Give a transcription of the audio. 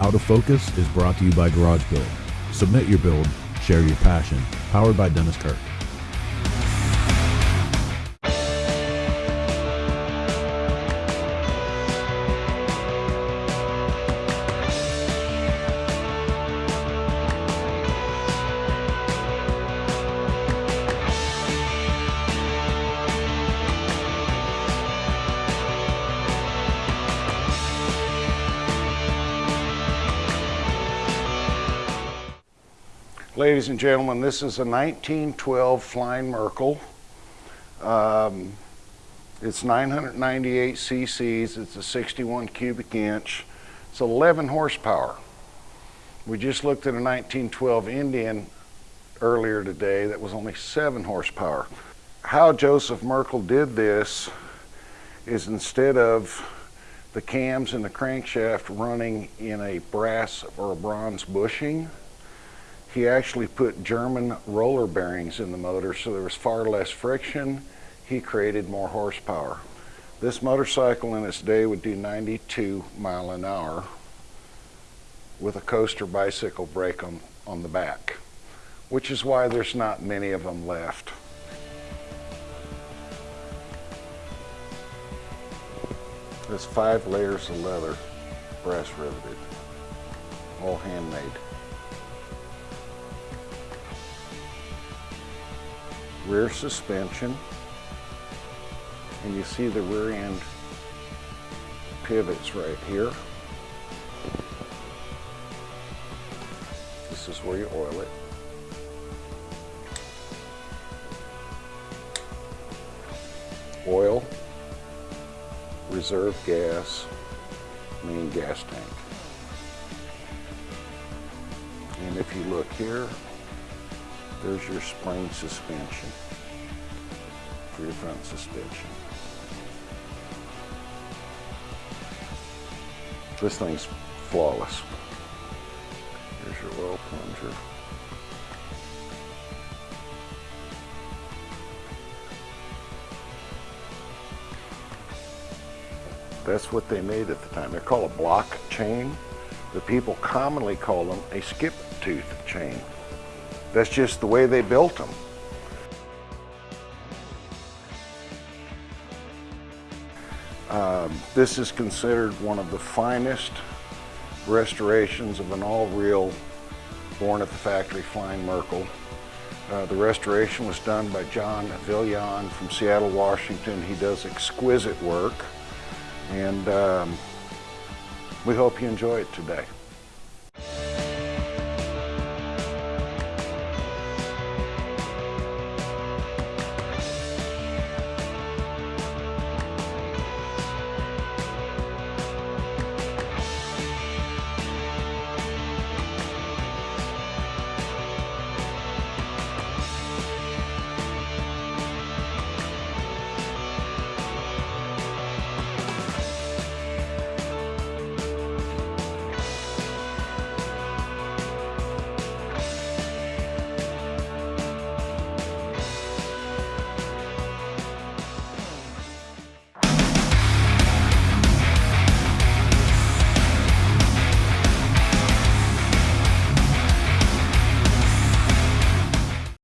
Out of Focus is brought to you by Garage Build. Submit your build, share your passion. Powered by Dennis Kirk. Ladies and gentlemen, this is a 1912 Flying Merkel. Um, it's 998 cc's, it's a 61 cubic inch, it's 11 horsepower. We just looked at a 1912 Indian earlier today that was only 7 horsepower. How Joseph Merkel did this is instead of the cams and the crankshaft running in a brass or a bronze bushing, he actually put German roller bearings in the motor so there was far less friction. He created more horsepower. This motorcycle in its day would do 92 mile an hour with a coaster bicycle brake on, on the back, which is why there's not many of them left. There's five layers of leather, brass riveted, all handmade. Rear suspension and you see the rear end pivots right here. This is where you oil it. Oil, reserve gas, main gas tank. And if you look here, there's your spring suspension for your front suspension. This thing's flawless. Here's your oil plunger. That's what they made at the time. They're called a block chain. The people commonly call them a skip tooth chain. That's just the way they built them. Um, this is considered one of the finest restorations of an all-real born at the factory flying Merkel. Uh, the restoration was done by John Villian from Seattle, Washington. He does exquisite work and um, we hope you enjoy it today.